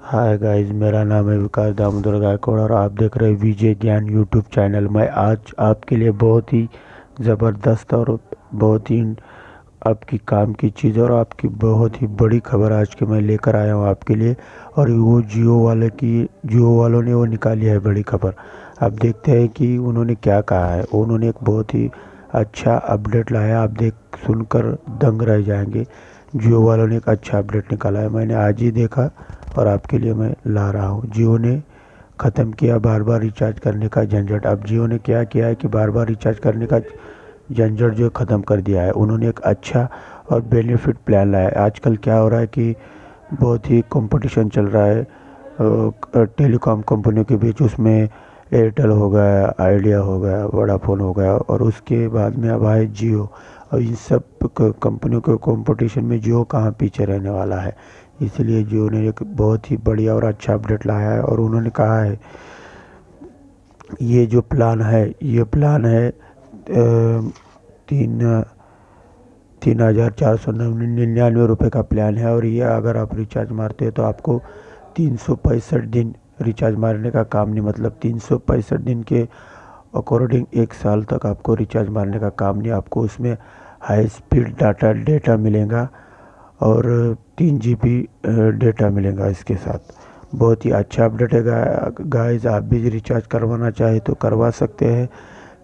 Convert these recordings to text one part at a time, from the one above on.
Hi guys मेरा नाम है विकास दामोदर गायकवाड़ और आप देख रहे हैं विजय ज्ञान यूट्यूब चैनल मैं। आज आपके लिए बहुत ही ज़बरदस्त और बहुत ही आपकी काम की चीज़ और आपकी बहुत ही बड़ी खबर आज के मैं लेकर आया हूँ आपके लिए और वो जियो वाले की, जियो वालों ने वो निकाली है बड़ी खबर। आप देखते हैं कि उन्होंने क्या कहा है। उन्होंने एक बहुत ही अच्छा अपडेट लाया। आप देख, सुनकर दंग रह जाएँगे। जियो वालों ने एक अच्छा अपडेट निकाला है। मैंने आज ही देखा और आपके लिए मैं ला रहा हूँ। जियो ने ख़त्म किया बार बार रिचार्ज करने का झंझट। अब जियो ने क्या किया है कि बार बार रिचार्ज करने का झंझट जो ख़त्म कर दिया है। उन्होंने एक अच्छा और बेनिफिट प्लान लाया है। आजकल क्या हो रहा है कि बहुत ही कंपटीशन चल रहा है। टेलीकॉम कंपनियों के बीच उसमें एयरटेल हो गया आइडिया हो गया वोडाफोन हो गया और उसके बाद में अब आए जियो। और इन सब कंपनियों के कंपटीशन में जियो कहाँ पीछे रहने वाला है? इसलिए जियो ने एक बहुत ही बढ़िया और अच्छा अपडेट लाया है और उन्होंने कहा है, ये जो प्लान है, ये प्लान है तीन तीन हज़ार चार सौ निन्यानवे रुपये का प्लान है और ये अगर आप रिचार्ज मारते हैं तो आपको तीन सौ पैंसठ दिन रिचार्ज मारने का काम नहीं मतलब तीन सौ पैंसठ दिन के अकॉर्डिंग एक साल तक आपको रिचार्ज मारने का काम नहीं, आपको उसमें हाई स्पीड डाटा, डेटा मिलेगा और तीन जी बी डेटा मिलेगा इसके साथ। बहुत ही अच्छा अपडेट है गाइस आप भी रिचार्ज करवाना चाहे तो करवा सकते हैं।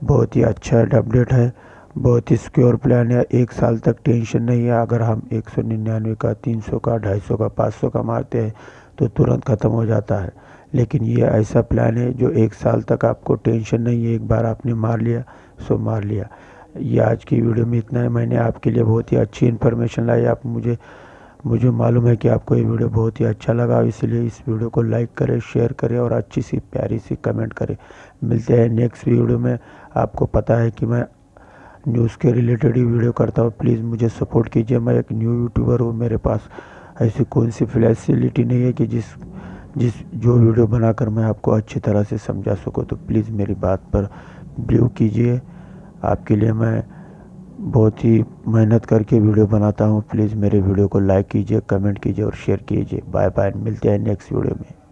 बहुत ही अच्छा अपडेट है। बहुत ही सिक्योर प्लान है। एक साल तक टेंशन नहीं है। अगर हम एक सौ निन्यानवे का, तीन सौ का, ढाई सौ का, पाँच सौ का मारते हैं तो तुरंत ख़त्म हो जाता है। लेकिन ये ऐसा प्लान है जो एक साल तक आपको टेंशन नहीं है। एक बार आपने मार लिया, सो मार लिया। ये आज की वीडियो में इतना है। मैंने आपके लिए बहुत ही अच्छी इन्फॉर्मेशन लाई। आप मुझे मुझे मालूम है कि आपको ये वीडियो बहुत ही अच्छा लगा, इसलिए इस वीडियो को लाइक करें, शेयर करें और अच्छी सी प्यारी सी कमेंट करें। मिलते हैं नेक्स्ट वीडियो में। आपको पता है कि मैं न्यूज़ के रिलेटेड ही वीडियो करता हूँ। प्लीज़ मुझे सपोर्ट कीजिए। मैं एक न्यू यूट्यूबर हूँ, मेरे पास ऐसी कौन सी फैसिलिटी नहीं है कि जिस जिस, जो वीडियो बनाकर मैं आपको अच्छी तरह से समझा सकूँ। तो प्लीज़ मेरी बात पर बिलीव कीजिए। आपके लिए मैं बहुत ही मेहनत करके वीडियो बनाता हूँ। प्लीज़ मेरे वीडियो को लाइक कीजिए कमेंट कीजिए और शेयर कीजिए। बाय बाय मिलते हैं नेक्स्ट वीडियो में।